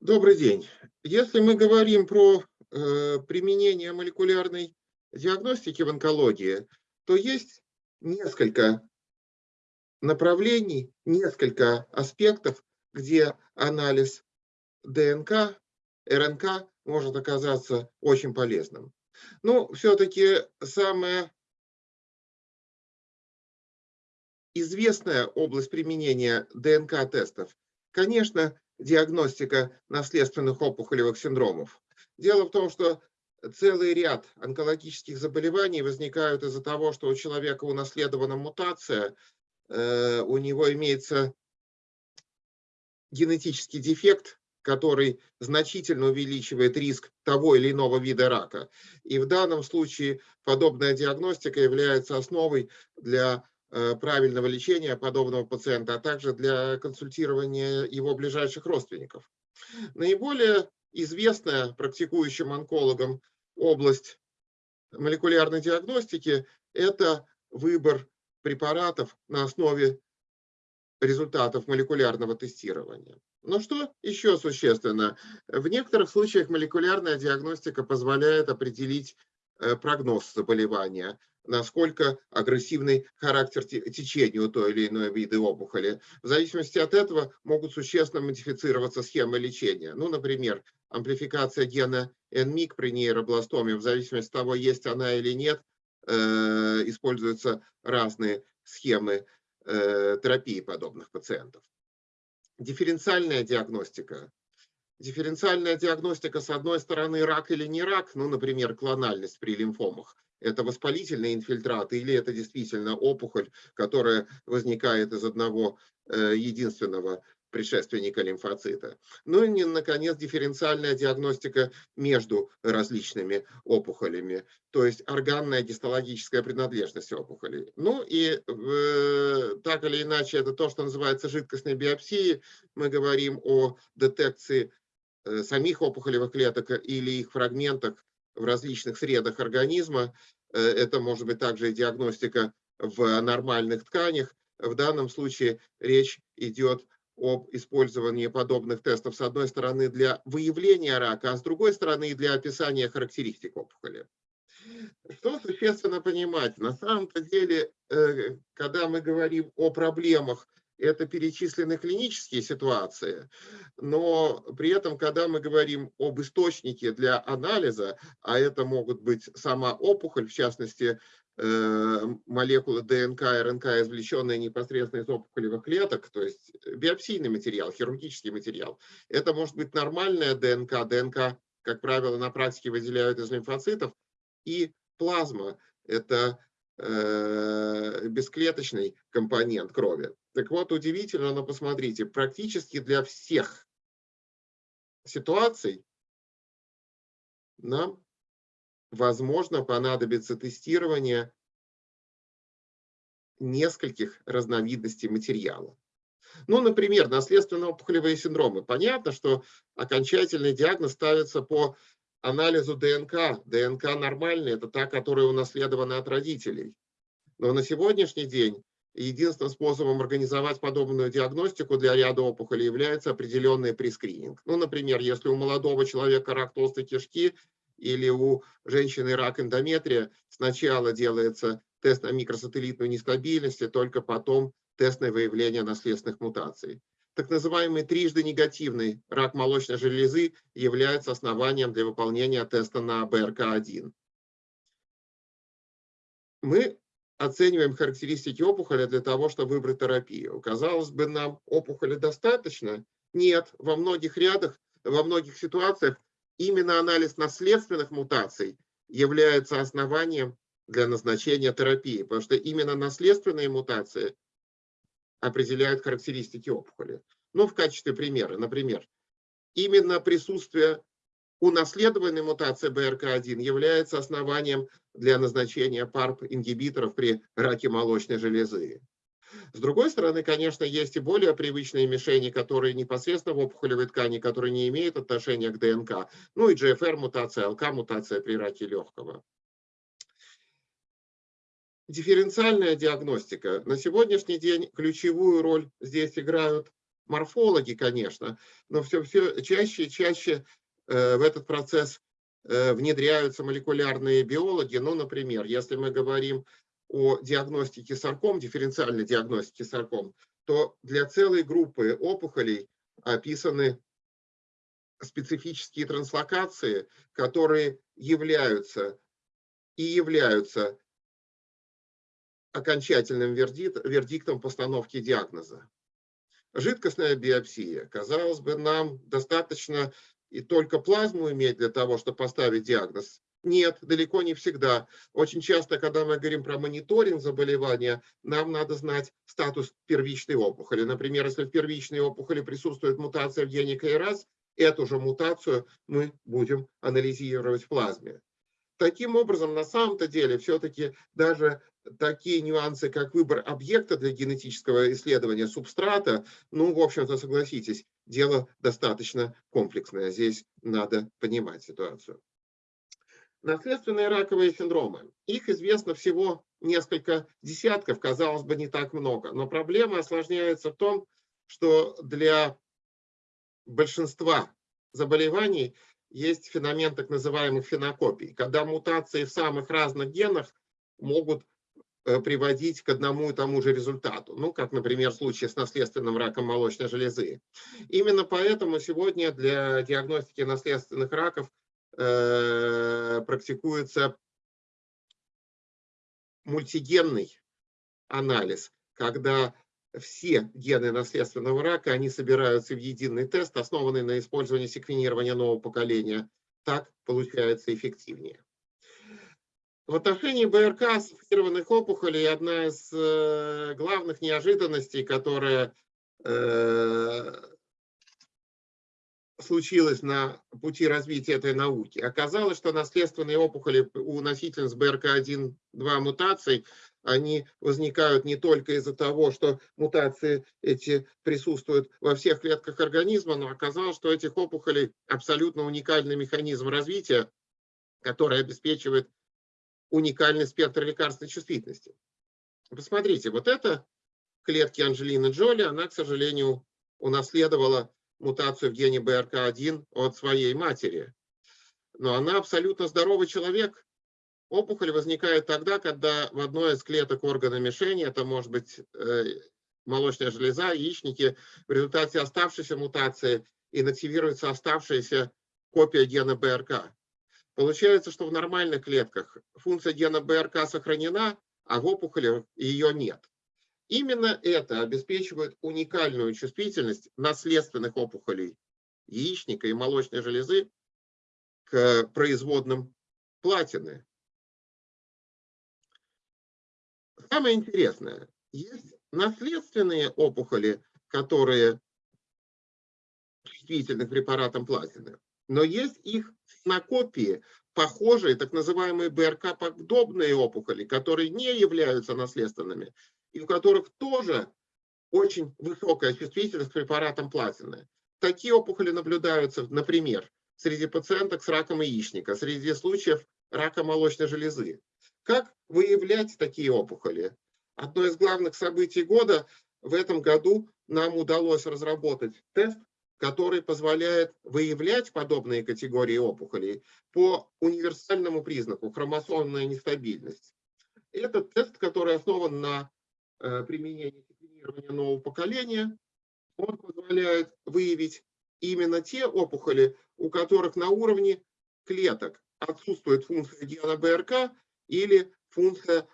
Добрый день. Если мы говорим про э, применение молекулярной диагностики в онкологии, то есть несколько направлений, несколько аспектов, где анализ ДНК, РНК может оказаться очень полезным. Но все-таки самая известная область применения ДНК-тестов, конечно, диагностика наследственных опухолевых синдромов. Дело в том, что целый ряд онкологических заболеваний возникают из-за того, что у человека унаследована мутация, э, у него имеется генетический дефект, который значительно увеличивает риск того или иного вида рака. И в данном случае подобная диагностика является основой для правильного лечения подобного пациента, а также для консультирования его ближайших родственников. Наиболее известная практикующим онкологам область молекулярной диагностики – это выбор препаратов на основе результатов молекулярного тестирования. Но что еще существенно? В некоторых случаях молекулярная диагностика позволяет определить э, прогноз заболевания, насколько агрессивный характер течения у той или иной вида опухоли. В зависимости от этого могут существенно модифицироваться схемы лечения. Ну, например, амплификация гена NMIC при нейробластоме, в зависимости от того, есть она или нет, э, используются разные схемы э, терапии подобных пациентов. Дифференциальная диагностика. Дифференциальная диагностика, с одной стороны, рак или не рак, ну, например, клональность при лимфомах – это воспалительный инфильтрат или это действительно опухоль, которая возникает из одного э, единственного предшественника лимфоцита. Ну и, наконец, дифференциальная диагностика между различными опухолями, то есть органная гистологическая принадлежность опухолей. Ну и э, так или иначе, это то, что называется жидкостной биопсией. Мы говорим о детекции э, самих опухолевых клеток или их фрагментах в различных средах организма. Э, это может быть также и диагностика в нормальных тканях. В данном случае речь идет об использовании подобных тестов, с одной стороны, для выявления рака, а с другой стороны, для описания характеристик опухоли. Что существенно понимать? На самом-то деле, э, когда мы говорим о проблемах это перечислены клинические ситуации, но при этом, когда мы говорим об источнике для анализа, а это могут быть сама опухоль, в частности, э, молекулы ДНК РНК, извлеченные непосредственно из опухолевых клеток, то есть биопсийный материал, хирургический материал. Это может быть нормальная ДНК, ДНК, как правило, на практике выделяют из лимфоцитов, и плазма – это Э, бесклеточный компонент крови. Так вот, удивительно, но посмотрите, практически для всех ситуаций нам, возможно, понадобится тестирование нескольких разновидностей материала. Ну, например, наследственно-опухолевые синдромы. Понятно, что окончательный диагноз ставится по анализу ДНК. ДНК нормальная, это та, которая унаследована от родителей. Но на сегодняшний день единственным способом организовать подобную диагностику для ряда опухолей является определенный прескрининг. Ну, например, если у молодого человека рак толстой кишки или у женщины рак эндометрия, сначала делается тест на микросателлитную нестабильность, и только потом тест на выявление наследственных мутаций так называемый трижды негативный рак молочной железы является основанием для выполнения теста на БРК1. Мы оцениваем характеристики опухоли для того, чтобы выбрать терапию. Казалось бы, нам опухоли достаточно? Нет, во многих рядах, во многих ситуациях именно анализ наследственных мутаций является основанием для назначения терапии, потому что именно наследственные мутации определяют характеристики опухоли. Ну, в качестве примера, например, именно присутствие унаследованной мутации БРК1 является основанием для назначения ПАРП-ингибиторов при раке молочной железы. С другой стороны, конечно, есть и более привычные мишени, которые непосредственно в опухолевой ткани, которые не имеют отношения к ДНК. Ну и GFR-мутация, ЛК-мутация при раке легкого. Дифференциальная диагностика. На сегодняшний день ключевую роль здесь играют морфологи, конечно, но все, все чаще и чаще в этот процесс э, внедряются молекулярные биологи. Ну, например, если мы говорим о диагностике сарком, дифференциальной диагностике сарком, то для целой группы опухолей описаны специфические транслокации, которые являются и являются окончательным вердиктом постановки диагноза. Жидкостная биопсия. Казалось бы, нам достаточно и только плазму иметь для того, чтобы поставить диагноз. Нет, далеко не всегда. Очень часто, когда мы говорим про мониторинг заболевания, нам надо знать статус первичной опухоли. Например, если в первичной опухоли присутствует мутация в гене КРАС, эту же мутацию мы будем анализировать в плазме. Таким образом, на самом-то деле, все-таки даже такие нюансы, как выбор объекта для генетического исследования субстрата, ну, в общем-то, согласитесь, дело достаточно комплексное. Здесь надо понимать ситуацию. Наследственные раковые синдромы. Их известно всего несколько десятков, казалось бы, не так много. Но проблема осложняется в том, что для большинства заболеваний есть феномен так называемых фенокопий, когда мутации в самых разных генах могут э, приводить к одному и тому же результату, ну, как, например, в случае с наследственным раком молочной железы. Именно поэтому сегодня для диагностики наследственных раков э, практикуется мультигенный анализ, когда все гены наследственного рака, они собираются в единый тест, основанный на использовании секвенирования нового поколения. Так получается эффективнее. В отношении БРК ассоциированных опухолей одна из э, главных неожиданностей, которая э, случилась на пути развития этой науки. Оказалось, что наследственные опухоли у носительниц БРК1-2 мутаций они возникают не только из-за того, что мутации эти присутствуют во всех клетках организма, но оказалось, что этих опухолей абсолютно уникальный механизм развития, который обеспечивает уникальный спектр лекарственной чувствительности. Посмотрите, вот это клетки Анджелины Джоли, она, к сожалению, унаследовала мутацию в гене БРК1 от своей матери. Но она абсолютно здоровый человек, Опухоль возникает тогда, когда в одной из клеток органа мишени, это может быть э, молочная железа, яичники, в результате оставшейся мутации инактивируется оставшаяся копия гена БРК. Получается, что в нормальных клетках функция гена БРК сохранена, а в опухоли ее нет. Именно это обеспечивает уникальную чувствительность наследственных опухолей яичника и молочной железы к производным платины. Самое интересное, есть наследственные опухоли, которые чувствительны к препаратам платины, но есть их накопии, похожие, так называемые БРК-подобные опухоли, которые не являются наследственными, и у которых тоже очень высокая чувствительность к препаратам платины. Такие опухоли наблюдаются, например, среди пациенток с раком яичника, среди случаев рака молочной железы. Как выявлять такие опухоли? Одно из главных событий года в этом году нам удалось разработать тест, который позволяет выявлять подобные категории опухолей по универсальному признаку – хромосомная нестабильность. Этот тест, который основан на э, применении секвенирования нового поколения, он позволяет выявить именно те опухоли, у которых на уровне клеток отсутствует функция гена БРК или функция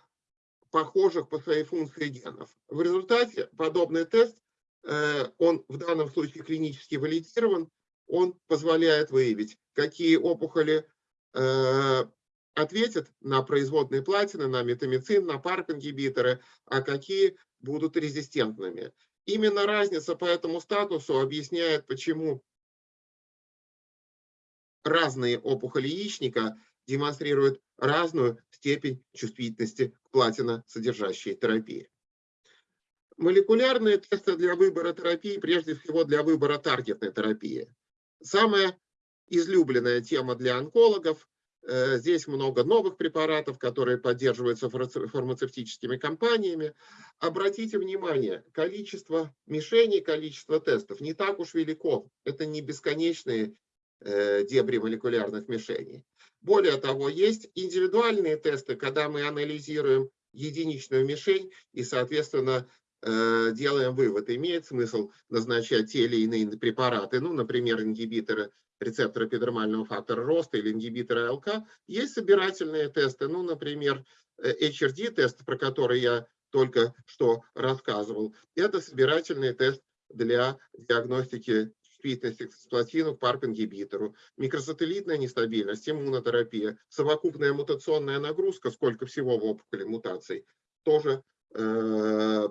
похожих по своей функции генов. В результате подобный тест, э, он в данном случае клинически валидирован, он позволяет выявить, какие опухоли э, ответят на производные платины, на метамицин, на парк-ингибиторы, а какие будут резистентными. Именно разница по этому статусу объясняет, почему разные опухоли яичника демонстрируют разную степень чувствительности к платиносодержащей терапии. Молекулярные тесты для выбора терапии, прежде всего для выбора таргетной терапии. Самая излюбленная тема для онкологов Э, здесь много новых препаратов, которые поддерживаются фармацевтическими компаниями. Обратите внимание, количество мишеней, количество тестов не так уж велико. Это не бесконечные э, дебри молекулярных мишеней. Более того, есть индивидуальные тесты, когда мы анализируем единичную мишень и, соответственно, э, делаем вывод, имеет смысл назначать те или иные препараты, ну, например, ингибиторы рецептора эпидермального фактора роста или ингибитора ЛК. Есть собирательные тесты, ну, например, HRD-тест, про который я только что рассказывал. Это собирательный тест для диагностики чувствительности к цисплатину, к PARP-ингибитору, микросателлитная нестабильность, иммунотерапия, совокупная мутационная нагрузка, сколько всего в опухоли мутаций, тоже Э,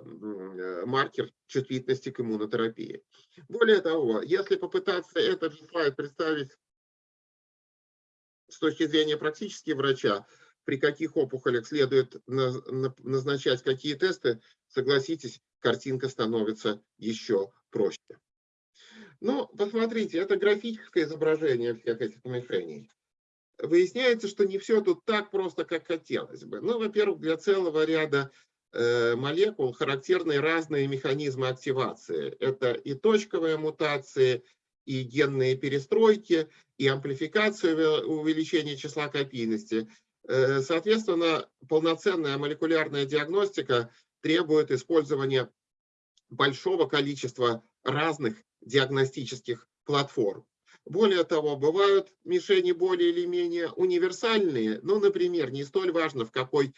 маркер чувствительности к иммунотерапии. Более того, если попытаться этот же слайд представить с точки зрения практически врача, при каких опухолях следует назначать какие тесты, согласитесь, картинка становится еще проще. Ну, посмотрите, это графическое изображение всех этих мишеней. Выясняется, что не все тут так просто, как хотелось бы. Ну, во-первых, для целого ряда Э, молекул характерны разные механизмы активации. Это и точковые мутации, и генные перестройки, и амплификация увеличения числа копийности. Э, соответственно, полноценная молекулярная диагностика требует использования большого количества разных диагностических платформ. Более того, бывают мишени более или менее универсальные. Ну, например, не столь важно, в какой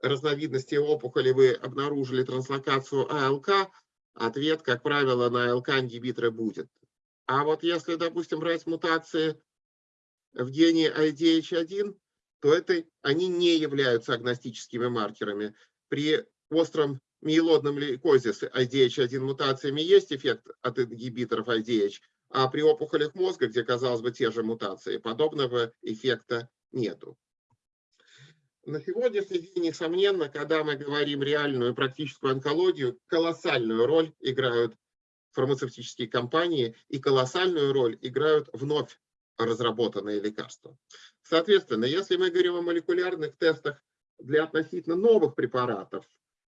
разновидности опухоли вы обнаружили транслокацию АЛК, ответ, как правило, на АЛК-ингибиторы будет. А вот если, допустим, брать мутации в гене IDH1, то это, они не являются агностическими маркерами. При остром миелодном лейкозе с IDH1 мутациями есть эффект от ингибиторов IDH, а при опухолях мозга, где, казалось бы, те же мутации, подобного эффекта нету на сегодняшний день, несомненно, когда мы говорим реальную практическую онкологию, колоссальную роль играют фармацевтические компании и колоссальную роль играют вновь разработанные лекарства. Соответственно, если мы говорим о молекулярных тестах для относительно новых препаратов,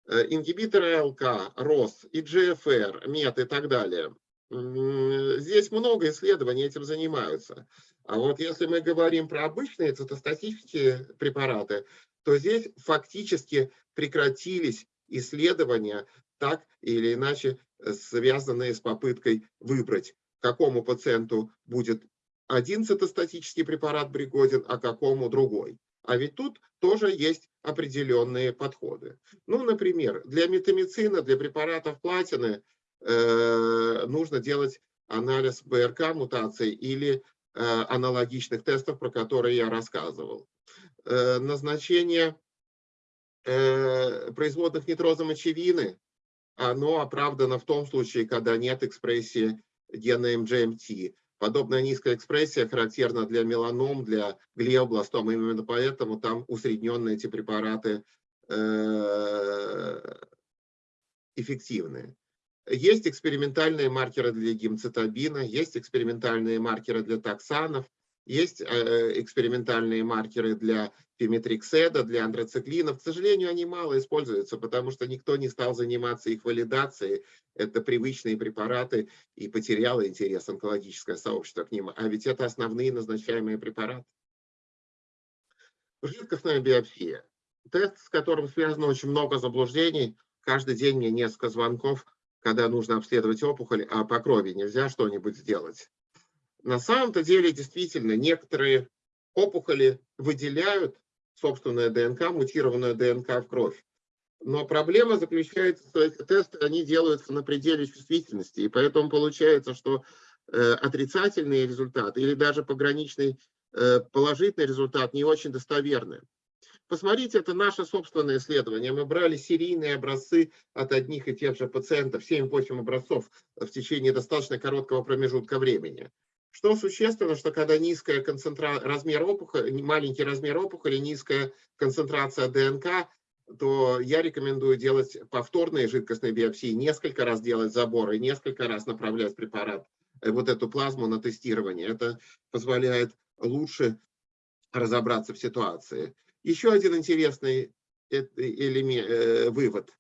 ингибиторы ЛК, РОС, ИГФР, МЕТ и так далее, здесь много исследований этим занимаются. А вот если мы говорим про обычные цитостатические препараты, то здесь фактически прекратились исследования, так или иначе э, связанные с попыткой выбрать, какому пациенту будет один цитостатический препарат пригоден, а какому другой. А ведь тут тоже есть определенные подходы. Ну, например, для метамицина, для препаратов платины э, нужно делать анализ БРК мутаций или Э, аналогичных тестов, про которые я рассказывал. Э, назначение э, производных нитрозомочевины, оно оправдано в том случае, когда нет экспрессии гена MGMT. Подобная низкая экспрессия характерна для меланом, для глиобластом. Именно поэтому там усредненные эти препараты эффективные. Есть экспериментальные маркеры для гемцитабина, есть экспериментальные маркеры для токсанов, есть э, экспериментальные маркеры для пиметрикседа, для андроциклинов. К сожалению, они мало используются, потому что никто не стал заниматься их валидацией. Это привычные препараты и потеряло интерес онкологическое сообщество к ним. А ведь это основные назначаемые препараты. Жидкостная биопсия. Тест, с которым связано очень много заблуждений. Каждый день мне несколько звонков когда нужно обследовать опухоль, а по крови нельзя что-нибудь сделать. На самом-то деле, действительно, некоторые опухоли выделяют собственную ДНК, мутированную ДНК в кровь. Но проблема заключается, что эти тесты, они делаются на пределе чувствительности, и поэтому получается, что э, отрицательный результат или даже пограничный э, положительный результат не очень достоверны. Посмотрите, это наше собственное исследование. Мы брали серийные образцы от одних и тех же пациентов, 7-8 образцов в течение достаточно короткого промежутка времени. Что существенно, что когда низкая концентра... размер опухоли, маленький размер опухоли, низкая концентрация ДНК, то я рекомендую делать повторные жидкостные биопсии, несколько раз делать заборы, несколько раз направлять препарат, э, вот эту плазму на тестирование. Это позволяет лучше разобраться в ситуации. Еще один интересный элемент, э, вывод.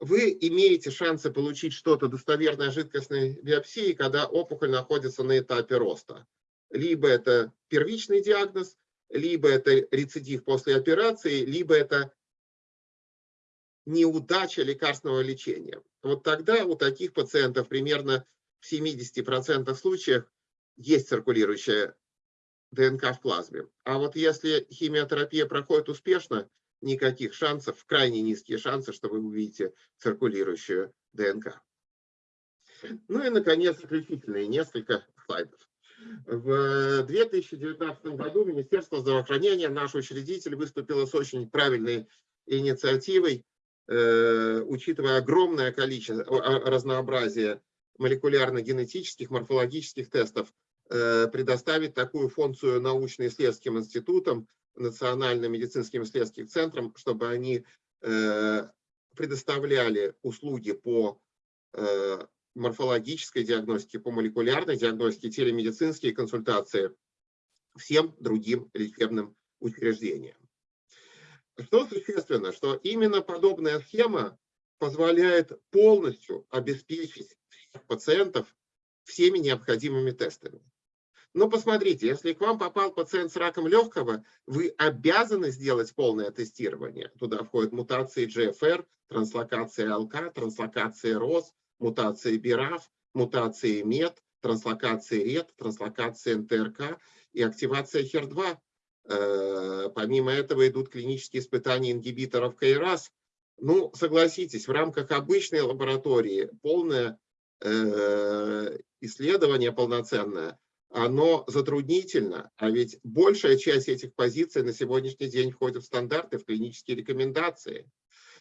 Вы имеете шансы получить что-то достоверной жидкостной биопсии, когда опухоль находится на этапе роста. Либо это первичный диагноз, либо это рецидив после операции, либо это неудача лекарственного лечения. Вот тогда у таких пациентов примерно в 70% случаев есть циркулирующая ДНК в плазме. А вот если химиотерапия проходит успешно, никаких шансов, крайне низкие шансы, что вы увидите циркулирующую ДНК. Ну и, наконец, заключительные несколько слайдов. В 2019 году Министерство здравоохранения, наш учредитель, выступило с очень правильной инициативой, э, учитывая огромное количество, разнообразие молекулярно-генетических, морфологических тестов, э, предоставить такую функцию научно-исследовательским институтам, национальным медицинским исследовательским центрам, чтобы они э, предоставляли услуги по морфологической диагностике, по молекулярной диагностике, телемедицинские консультации всем другим лечебным учреждениям. Что существенно, что именно подобная схема позволяет полностью обеспечить всех пациентов всеми необходимыми тестами. Но посмотрите, если к вам попал пациент с раком легкого, вы обязаны сделать полное тестирование. Туда входят мутации GFR, транслокация ЛК, транслокация РОС, мутации BRAF, мутации MET, транслокации RET, транслокация НТРК и активация HER2. Э, помимо этого идут клинические испытания ингибиторов КРАС. Ну, согласитесь, в рамках обычной лаборатории полное э, исследование полноценное, оно затруднительно, а ведь большая часть этих позиций на сегодняшний день входит в стандарты, в клинические рекомендации.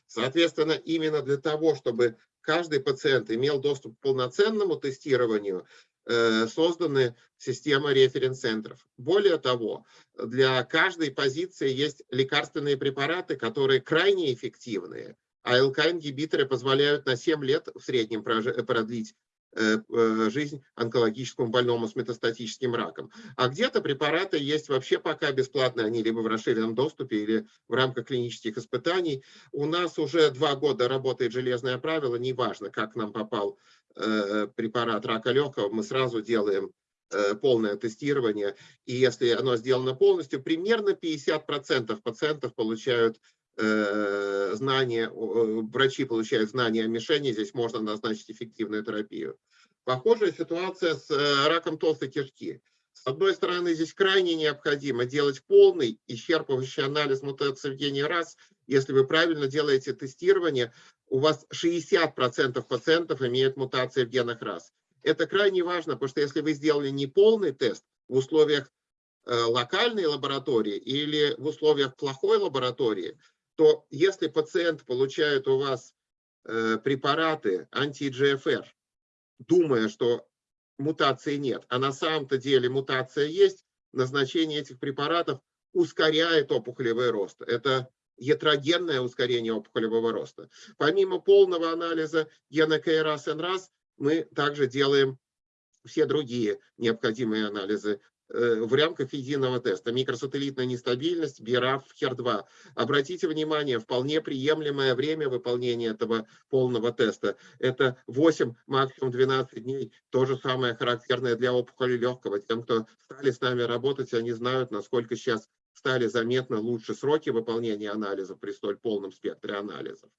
Соответственно, именно для того, чтобы каждый пациент имел доступ к полноценному тестированию, э, созданы системы референс-центров. Более того, для каждой позиции есть лекарственные препараты, которые крайне эффективные. А ЛК-ингибиторы позволяют на 7 лет в среднем продлить жизнь онкологическому больному с метастатическим раком. А где-то препараты есть вообще пока бесплатные, они либо в расширенном доступе, или в рамках клинических испытаний. У нас уже два года работает железное правило, неважно, как нам попал э, препарат рака легкого, мы сразу делаем полное тестирование, и если оно сделано полностью, примерно 50% пациентов получают Э, знания, врачи получают знания о мишени, здесь можно назначить эффективную терапию. Похожая ситуация с э, раком толстой кишки. С одной стороны, здесь крайне необходимо делать полный, исчерпывающий анализ мутации в гене раз. Если вы правильно делаете тестирование, у вас 60% пациентов имеют мутации в генах раз. Это крайне важно, потому что если вы сделали не полный тест в условиях э, локальной лаборатории или в условиях плохой лаборатории, то если пациент получает у вас э, препараты анти-GFR, думая, что мутации нет, а на самом-то деле мутация есть, назначение этих препаратов ускоряет опухолевый рост. Это ятрогенное ускорение опухолевого роста. Помимо полного анализа гена КРАС НРАС, мы также делаем все другие необходимые анализы в рамках единого теста. Микросателлитная нестабильность, BRAF, HER2. Обратите внимание, вполне приемлемое время выполнения этого полного теста. Это 8, максимум 12 дней. То же самое характерное для опухоли легкого. Тем, кто стали с нами работать, они знают, насколько сейчас стали заметно лучше сроки выполнения анализов при столь полном спектре анализов.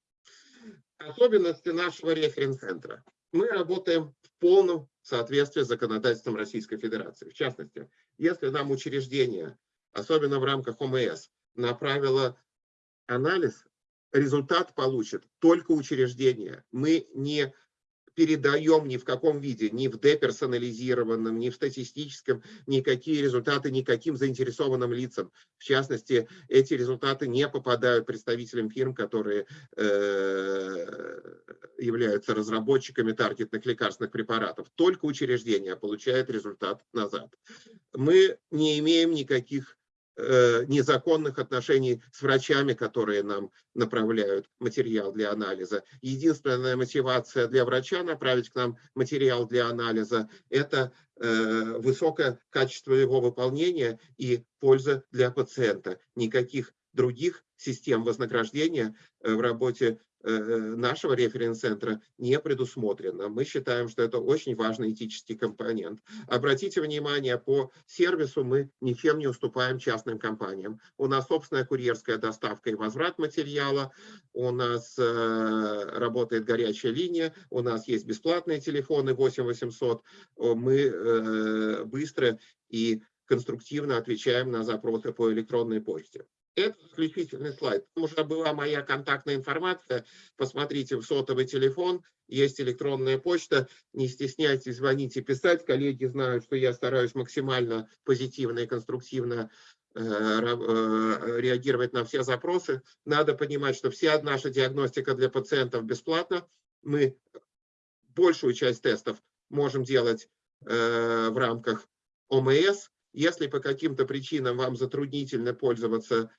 Особенности нашего референс-центра. Мы работаем в полном соответствии с законодательством Российской Федерации. В частности, если нам учреждение, особенно в рамках ОМС, направило анализ, результат получит только учреждение. Мы не передаем ни в каком виде, ни в деперсонализированном, ни в статистическом, никакие результаты никаким заинтересованным лицам. В частности, эти результаты не попадают представителям фирм, которые э, являются разработчиками таргетных лекарственных препаратов. Только учреждение получает результат назад. Мы не имеем никаких незаконных отношений с врачами, которые нам направляют материал для анализа. Единственная мотивация для врача направить к нам материал для анализа – это э, высокое качество его выполнения и польза для пациента. Никаких других систем вознаграждения в работе Э, нашего референс-центра не предусмотрено. Мы считаем, что это очень важный этический компонент. Обратите внимание, по сервису мы ничем не уступаем частным компаниям. У нас собственная курьерская доставка и возврат материала, у нас э, работает горячая линия, у нас есть бесплатные телефоны 8800, мы э, быстро и конструктивно отвечаем на запросы по электронной почте. Это заключительный слайд. Там уже была моя контактная информация. Посмотрите в сотовый телефон, есть электронная почта. Не стесняйтесь звонить писать. Коллеги знают, что я стараюсь максимально позитивно и конструктивно э, э, реагировать на все запросы. Надо понимать, что вся наша диагностика для пациентов бесплатна. Мы большую часть тестов можем делать э, в рамках ОМС. Если по каким-то причинам вам затруднительно пользоваться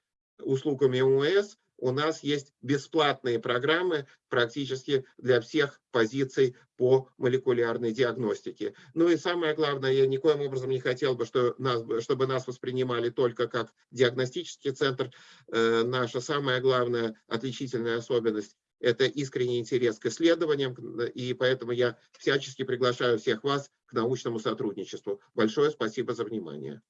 услугами УМС у нас есть бесплатные программы практически для всех позиций по молекулярной диагностике. Ну и самое главное, я никоим образом не хотел бы, чтобы нас воспринимали только как диагностический центр. Э, наша самая главная отличительная особенность – это искренний интерес к исследованиям, и поэтому я всячески приглашаю всех вас к научному сотрудничеству. Большое спасибо за внимание.